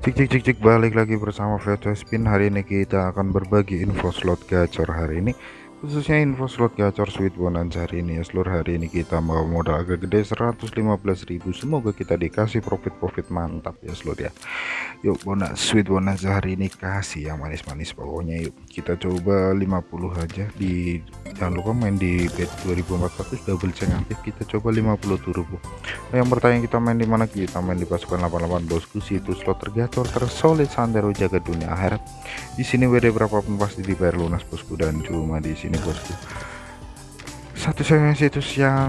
Cik cik cik cik balik lagi bersama VT Spin hari ini kita akan berbagi info slot gacor hari ini khususnya info slot gacor sweet bonanza hari ini ya. Seluruh hari ini kita mau modal agak gede 115.000 semoga kita dikasih profit-profit mantap ya seluruh ya. Yuk bonus sweet bonanza hari ini kasih yang manis-manis pokoknya. Yuk kita coba 50 aja. Di jangan lupa main di bet 2400 double check aktif. Kita coba 50 turbo nah, yang bertanya kita main di mana? Kita main di pasukan 88 bosku. Situs slot tergacor tersolid sandero jaga dunia akhirat. Di sini WD berapapun pasti dibayar lunas bosku. Dan cuma di sini ini bosku. Satu satunya situs yang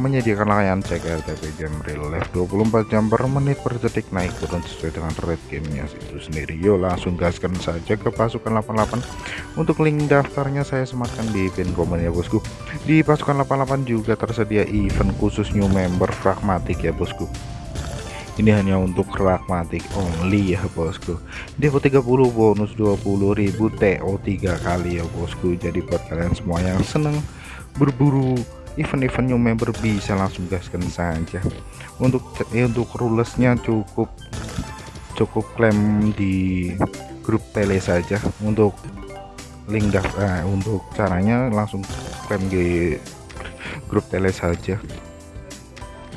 menyediakan layanan cek RTP jam real life 24 jam per menit per detik naik turun sesuai dengan rate gamenya itu sendiri. Yuk langsung gaskan saja ke pasukan 88 untuk link daftarnya saya sematkan di pin komen ya bosku. Di pasukan 88 juga tersedia event khusus new member pragmatik ya bosku ini hanya untuk pragmatik only ya bosku. Depo 30 bonus 20.000 TO 3 kali ya bosku. Jadi buat kalian semua yang seneng berburu event-event new member bisa langsung gaskan saja. Untuk eh, untuk rulesnya cukup cukup klaim di grup tele saja. Untuk link daftar eh, untuk caranya langsung klaim di grup tele saja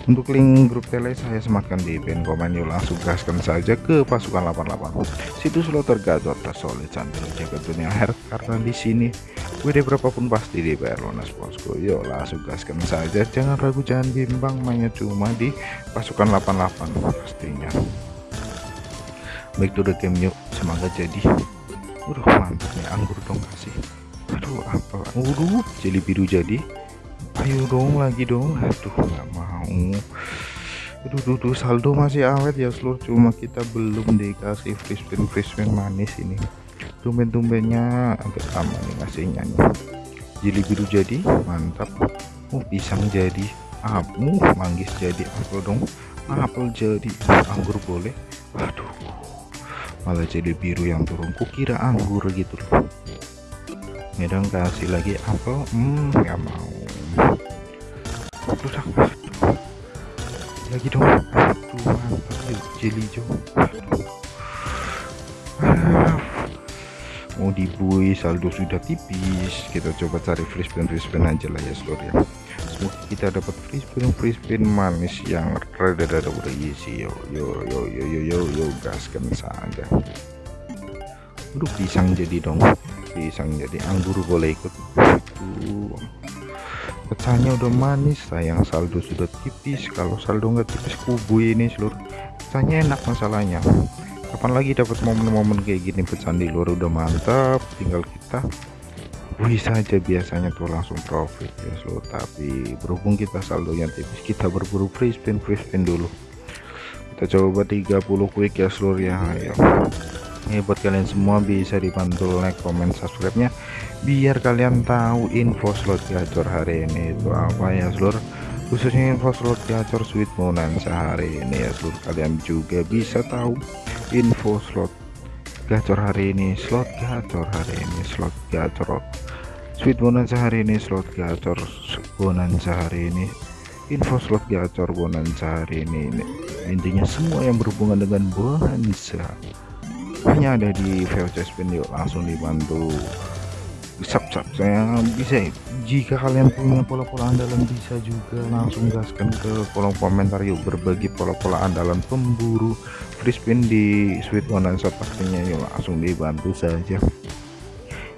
untuk link grup tele saya sematkan di pin komen yuk langsung gaskan saja ke pasukan 88 situs lo tergacor tersolid sambil jaga dunia akhir karena di sini WD berapapun pasti dibayar lunas bosku yuk langsung gaskan saja. Jangan ragu jangan bimbang mainnya cuma di pasukan 88 pastinya. Baik to the game yuk. Semangat jadi. Udah mantap nih anggur dong kasih. Aduh apa? Waduh jeli biru jadi. Ayo dong lagi dong. Aduh nggak mau aduh duh, duh, saldo masih awet ya seluruh cuma kita belum dikasih free spin free spin manis ini. Tumben-tumbennya agak lama nih ngasihnya nih. Jeli biru jadi mantap. Oh pisang jadi abu manggis jadi apel dong. Apel jadi anggur boleh. Waduh malah jadi biru yang turun. Kukira anggur gitu loh. Ini dong kasih lagi apel. Hmm nggak mau. Aduh, aduh. Lagi dong. Aduh mantap jeli jo. Mau dibui saldo sudah tipis. Kita coba cari free spin free spin aja lah ya seluruh ya. Semoga kita dapat free spin free spin manis yang rada-rada berisi. Yo yo yo yo yo yo yo gaskan saja Aduh pisang jadi dong. Pisang jadi anggur boleh ikut. Itu pecahnya udah manis sayang saldo sudah tipis. Kalau saldo nggak tipis kubu ini seluruh. Pecahnya enak masalahnya. Kapan lagi dapat momen-momen kayak gini? Pecahan di luar udah mantap. Tinggal kita wih saja biasanya tuh langsung profit ya seluruh. Tapi berhubung kita saldonya tipis kita berburu free spin free spin dulu. Kita coba 30 quick ya seluruh ya. Ayo. Ini buat kalian semua bisa dibantu like comment subscribe nya biar kalian tahu info slot gacor hari ini itu apa ya seluruh khususnya info slot gacor sweet bonanza hari ini ya seluruh kalian juga bisa tahu info slot gacor hari ini slot gacor hari ini slot gacor. Sweet bonanza hari ini slot gacor bonanza hari ini. Info slot gacor bonanza hari ini, intinya semua yang berhubungan dengan bonanza hanya ada di VOC spin yuk langsung dibantu sub saya bisa jika kalian punya pola-pola andalan bisa juga langsung gaskan ke kolom komentar yuk. Berbagi pola-pola andalan pemburu free spin di sweet bonanza pastinya yuk. Langsung dibantu saja.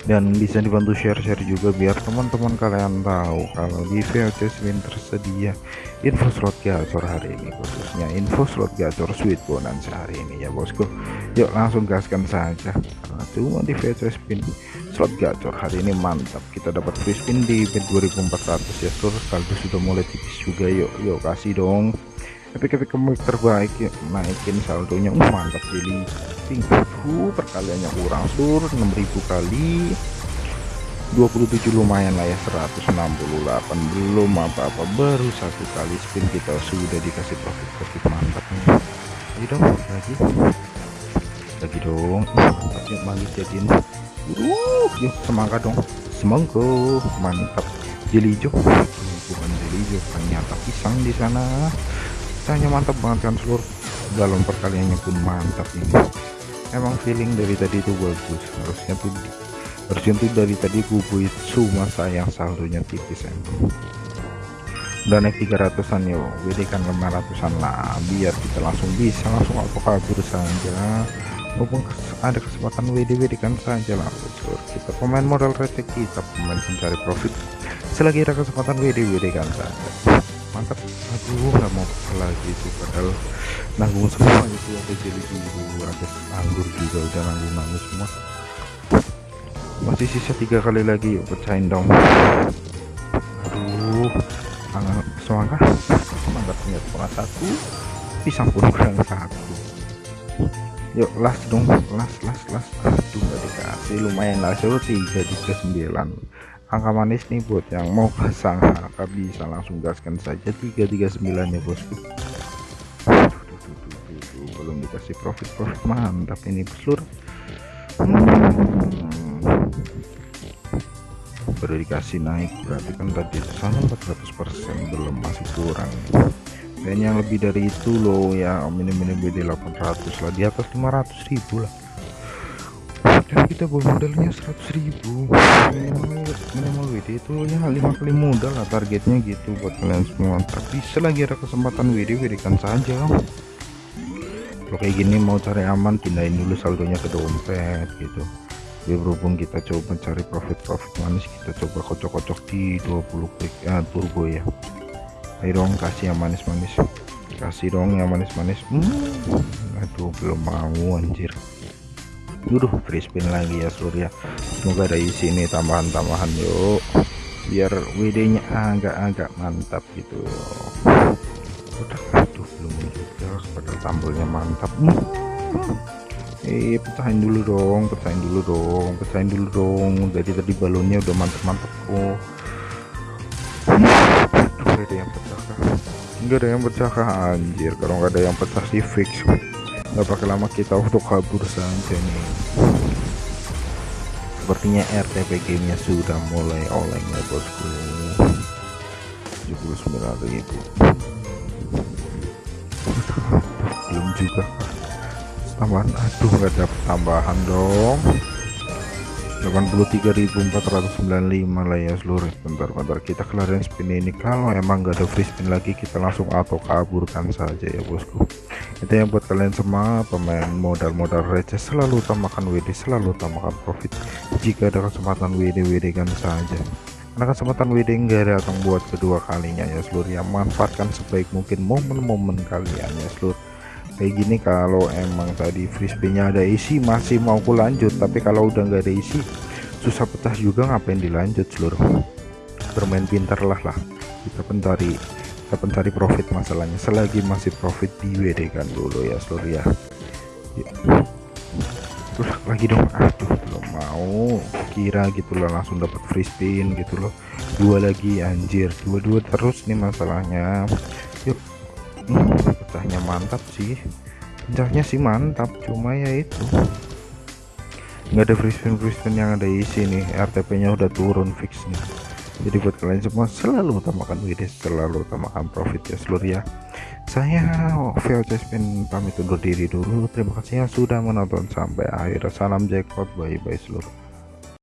Dan bisa dibantu share-share juga biar teman-teman kalian tahu kalau di VOC spin tersedia info slot gacor hari ini khususnya info slot gacor sweet bonanza hari ini ya bosku. Yuk langsung gaskan saja. Karena cuma di VOC spin slot gacor. Hari ini mantap. Kita dapat free spin di bed 2400 ya seluruh saldo sudah mulai tipis juga. Yuk yuk kasih dong. Epic epic kemik terbaik ya. naikin saldonya. Uh, mantap jadi pink uh, perkaliannya kurang sur. 6000 kali. 27 lumayan lah ya 168 belum apa-apa baru satu kali spin kita sudah dikasih profit profit mantap nih. Ayo dong lagi. Lagi dong. Mantap yuk manis jadiin uh yuk semangat dong. Semoga mantap. Jeli hijau bukan jeli hijau ternyata pisang di sana. Pisangnya mantap banget kan seluruh dalam perkaliannya pun mantap ini. Emang feeling dari tadi itu bagus. Harusnya tuh harusnya tuh dari tadi kubu itu masa yang saldonya tipis emang. Udah naik 300an yuk WD kan 500an lah. Biar kita langsung bisa langsung auto kabur saja mumpung ada kesempatan WD WD kan saja lah kita pemain modal receh kita pemain pencari profit. Selagi ada kesempatan WD WD kan saja mantap. Aduh nggak mau lagi sih padahal nanggung semua itu ada jadi biru ada anggur juga udah nanggung nanggung semua. Masih sisa tiga kali lagi yuk pecahin dong. Aduh semangat semangat punya kurang satu. Pisang pun kurang satu yuk las dong las las las. Aduh nggak dikasih lumayan lah tiga sembilan. Angka manis nih buat yang mau pasang. Angka bisa langsung gaskan saja. Tiga tiga sembilan ya bosku belum dikasih profit profit. Mantap ini seluruh hmm. baru dikasih naik berarti kan tadi sana 400% belum masih kurang kayaknya yang lebih dari itu loh ya. Minim-minim BD 800 lah. Di atas 500 ribu lah. Dan kita bawa modalnya 100 ribu. Minimal, minimal WD itu ya 5 kali modal lah targetnya gitu buat kalian semua. Tapi selagi ada kesempatan WD WD kan saja. Kalau kayak gini mau cari aman pindahin dulu saldonya ke dompet gitu. Ya berhubung kita coba cari profit-profit manis kita coba kocok-kocok di 20 klik ya turbo ya ayo dong kasih yang manis-manis. Kasih dong yang manis-manis. Hmm, aduh belum mau anjir. Duh, free spin lagi ya seluruh ya semoga ada isi ini tambahan-tambahan yuk. Biar WD nya agak-agak mantap gitu. Udah aduh belum juga. Padahal tambelnya mantap. Hmm. eh pecahin dulu dong pecahin dulu dong pecahin dulu dong. Jadi tadi balonnya udah mantap-mantap kok nggak ada yang pecah nggak ada yang pecah kah anjir kalau nggak ada yang pecah sih fix. Nggak pakai lama kita untuk kabur saja nih. Sepertinya RTP gamenya sudah mulai oleng ya bosku. 79.000 belum juga. Tambahan. Aduh nggak dapat tambahan dong 83.495 lah ya seluruh bentar-bentar kita kelarin spin ini. Kalau emang nggak ada free spin lagi kita langsung auto kaburkan saja ya bosku. Itu yang buat kalian semua pemain modal-modal receh selalu utamakan WD selalu utamakan profit. Jika ada kesempatan WD WD kan saja. Karena kesempatan WD nggak datang buat kedua kalinya ya seluruh. Yang manfaatkan sebaik mungkin momen-momen kalian ya seluruh kayak gini kalau emang tadi frisbee-nya ada isi masih mau ku lanjut tapi kalau udah nggak ada isi susah pecah juga ngapain dilanjut seluruh. Bermain pintar lah lah. Kita pencari kita pencari profit masalahnya. Selagi masih profit di kan dulu ya seluruh ya, ya. terus lagi dong. Aduh belum mau. Kira gitu loh langsung dapat free spin gitu loh. Dua lagi anjir. Dua-dua terus nih masalahnya pecahnya mantap sih. Pecahnya sih mantap cuma ya itu. Nggak ada free spin free spin yang ada isi nih RTP nya udah turun fix nih jadi buat kalian semua selalu utamakan WD selalu utamakan profit ya seluruh ya. Saya VOC Spin pamit undur diri dulu. Terima kasih yang sudah menonton sampai akhir. Salam jackpot bye bye seluruh